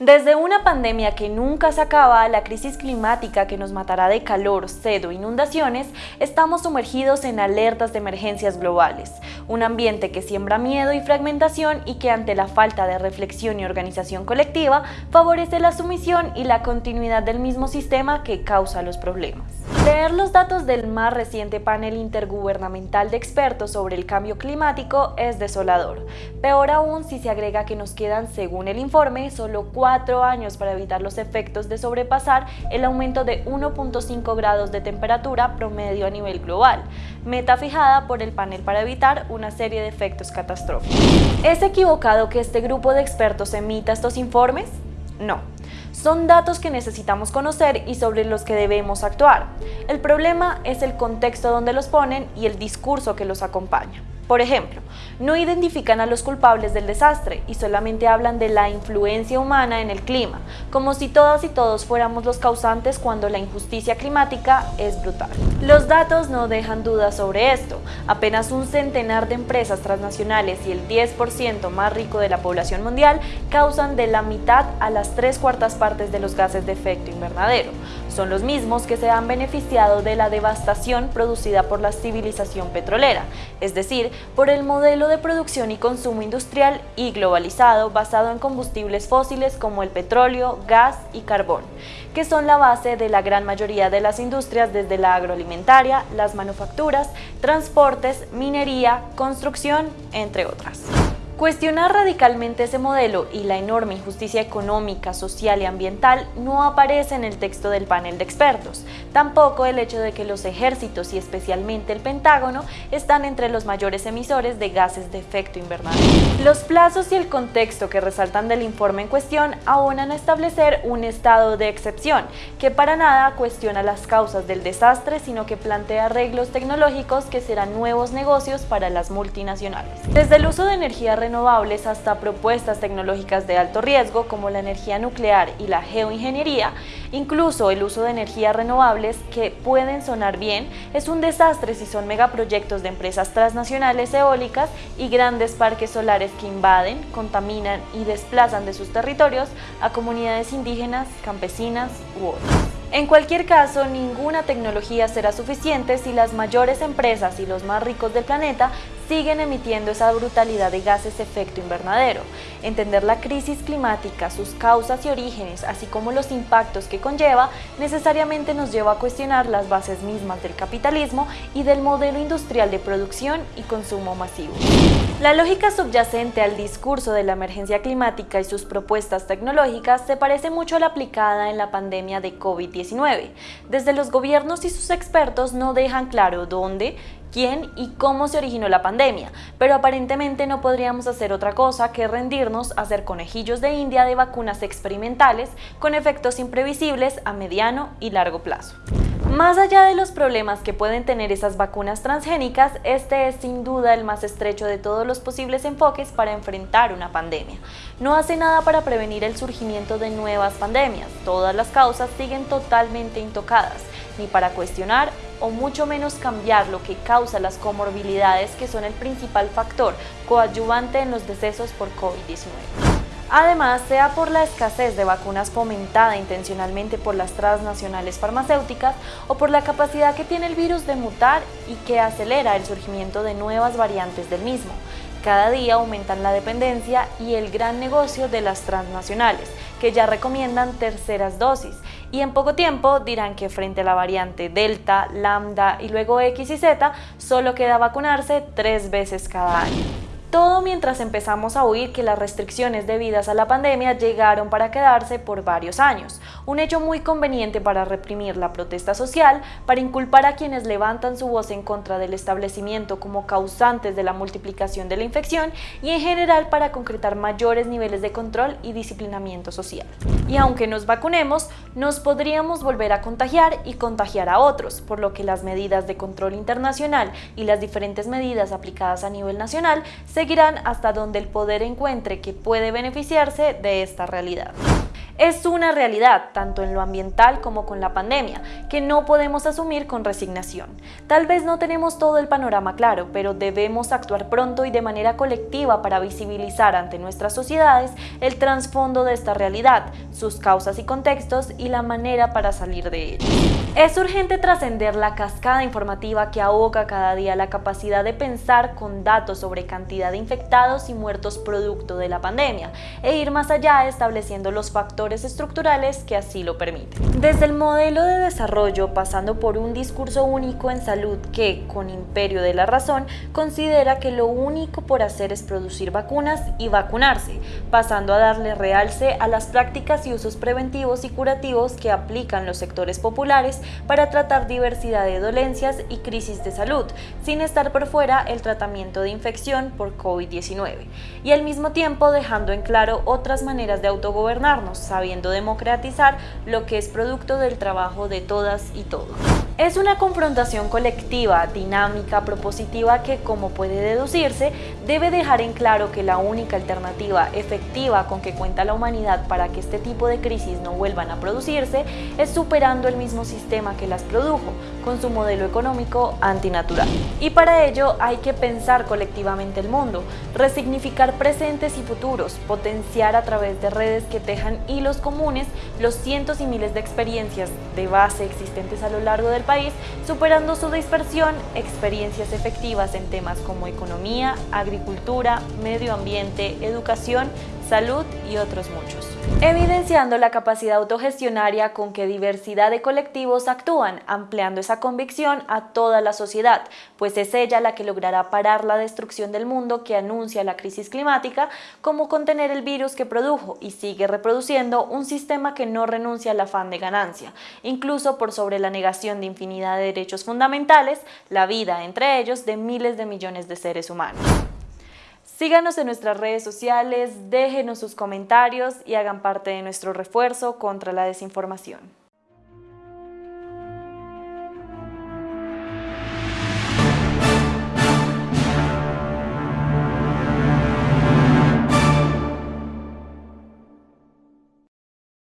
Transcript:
Desde una pandemia que nunca se acaba, la crisis climática que nos matará de calor, sed o inundaciones, estamos sumergidos en alertas de emergencias globales, un ambiente que siembra miedo y fragmentación y que ante la falta de reflexión y organización colectiva favorece la sumisión y la continuidad del mismo sistema que causa los problemas. Leer los datos del más reciente panel intergubernamental de expertos sobre el cambio climático es desolador. Peor aún si se agrega que nos quedan, según el informe, solo cuatro años para evitar los efectos de sobrepasar el aumento de 1.5 grados de temperatura promedio a nivel global, meta fijada por el panel para evitar una serie de efectos catastróficos. ¿Es equivocado que este grupo de expertos emita estos informes? No. Son datos que necesitamos conocer y sobre los que debemos actuar. El problema es el contexto donde los ponen y el discurso que los acompaña. Por ejemplo, no identifican a los culpables del desastre y solamente hablan de la influencia humana en el clima, como si todas y todos fuéramos los causantes cuando la injusticia climática es brutal. Los datos no dejan dudas sobre esto. Apenas un centenar de empresas transnacionales y el 10% más rico de la población mundial causan de la mitad a las tres cuartas partes de los gases de efecto invernadero. Son los mismos que se han beneficiado de la devastación producida por la civilización petrolera, es decir, por el modelo de producción y consumo industrial y globalizado basado en combustibles fósiles como el petróleo, gas y carbón, que son la base de la gran mayoría de las industrias desde la agroalimentaria, las manufacturas, transportes, minería, construcción, entre otras. Cuestionar radicalmente ese modelo y la enorme injusticia económica, social y ambiental no aparece en el texto del panel de expertos. Tampoco el hecho de que los ejércitos y especialmente el Pentágono están entre los mayores emisores de gases de efecto invernadero. Los plazos y el contexto que resaltan del informe en cuestión abonan a establecer un estado de excepción que para nada cuestiona las causas del desastre, sino que plantea arreglos tecnológicos que serán nuevos negocios para las multinacionales. Desde el uso de energía renovable renovables hasta propuestas tecnológicas de alto riesgo como la energía nuclear y la geoingeniería, incluso el uso de energías renovables que pueden sonar bien, es un desastre si son megaproyectos de empresas transnacionales eólicas y grandes parques solares que invaden, contaminan y desplazan de sus territorios a comunidades indígenas, campesinas u otras. En cualquier caso, ninguna tecnología será suficiente si las mayores empresas y los más ricos del planeta siguen emitiendo esa brutalidad de gases de efecto invernadero. Entender la crisis climática, sus causas y orígenes, así como los impactos que conlleva, necesariamente nos lleva a cuestionar las bases mismas del capitalismo y del modelo industrial de producción y consumo masivo. La lógica subyacente al discurso de la emergencia climática y sus propuestas tecnológicas se parece mucho a la aplicada en la pandemia de COVID-19. Desde los gobiernos y sus expertos no dejan claro dónde, quién y cómo se originó la pandemia, pero aparentemente no podríamos hacer otra cosa que rendirnos a ser conejillos de India de vacunas experimentales con efectos imprevisibles a mediano y largo plazo. Más allá de los problemas que pueden tener esas vacunas transgénicas, este es sin duda el más estrecho de todos los posibles enfoques para enfrentar una pandemia. No hace nada para prevenir el surgimiento de nuevas pandemias, todas las causas siguen totalmente intocadas, ni para cuestionar o mucho menos cambiar lo que causa las comorbilidades que son el principal factor coadyuvante en los decesos por COVID-19. Además, sea por la escasez de vacunas fomentada intencionalmente por las transnacionales farmacéuticas o por la capacidad que tiene el virus de mutar y que acelera el surgimiento de nuevas variantes del mismo. Cada día aumentan la dependencia y el gran negocio de las transnacionales, que ya recomiendan terceras dosis, y en poco tiempo dirán que frente a la variante Delta, Lambda y luego X y Z, solo queda vacunarse tres veces cada año. Todo mientras empezamos a oír que las restricciones debidas a la pandemia llegaron para quedarse por varios años, un hecho muy conveniente para reprimir la protesta social, para inculpar a quienes levantan su voz en contra del establecimiento como causantes de la multiplicación de la infección y en general para concretar mayores niveles de control y disciplinamiento social. Y aunque nos vacunemos, nos podríamos volver a contagiar y contagiar a otros, por lo que las medidas de control internacional y las diferentes medidas aplicadas a nivel nacional se seguirán hasta donde el poder encuentre que puede beneficiarse de esta realidad. Es una realidad, tanto en lo ambiental como con la pandemia, que no podemos asumir con resignación. Tal vez no tenemos todo el panorama claro, pero debemos actuar pronto y de manera colectiva para visibilizar ante nuestras sociedades el trasfondo de esta realidad, sus causas y contextos y la manera para salir de ella. Es urgente trascender la cascada informativa que ahoga cada día la capacidad de pensar con datos sobre cantidad de infectados y muertos producto de la pandemia e ir más allá estableciendo los factores estructurales que así lo permiten. Desde el modelo de desarrollo, pasando por un discurso único en salud que, con imperio de la razón, considera que lo único por hacer es producir vacunas y vacunarse, pasando a darle realce a las prácticas y usos preventivos y curativos que aplican los sectores populares para tratar diversidad de dolencias y crisis de salud, sin estar por fuera el tratamiento de infección por COVID-19, y al mismo tiempo dejando en claro otras maneras de autogobernarnos, sabiendo democratizar lo que es producto del trabajo de todas y todos. Es una confrontación colectiva, dinámica, propositiva que, como puede deducirse, debe dejar en claro que la única alternativa efectiva con que cuenta la humanidad para que este tipo de crisis no vuelvan a producirse es superando el mismo sistema que las produjo, con su modelo económico antinatural. Y para ello hay que pensar colectivamente el mundo, resignificar presentes y futuros, potenciar a través de redes que tejan hilos comunes los cientos y miles de experiencias de base existentes a lo largo del país, superando su dispersión, experiencias efectivas en temas como economía, agricultura, medio ambiente, educación, salud y otros muchos. Evidenciando la capacidad autogestionaria con que diversidad de colectivos actúan, ampliando esa convicción a toda la sociedad, pues es ella la que logrará parar la destrucción del mundo que anuncia la crisis climática, como contener el virus que produjo y sigue reproduciendo un sistema que no renuncia al afán de ganancia, incluso por sobre la negación de infinidad de derechos fundamentales, la vida entre ellos de miles de millones de seres humanos. Síganos en nuestras redes sociales, déjenos sus comentarios y hagan parte de nuestro refuerzo contra la desinformación.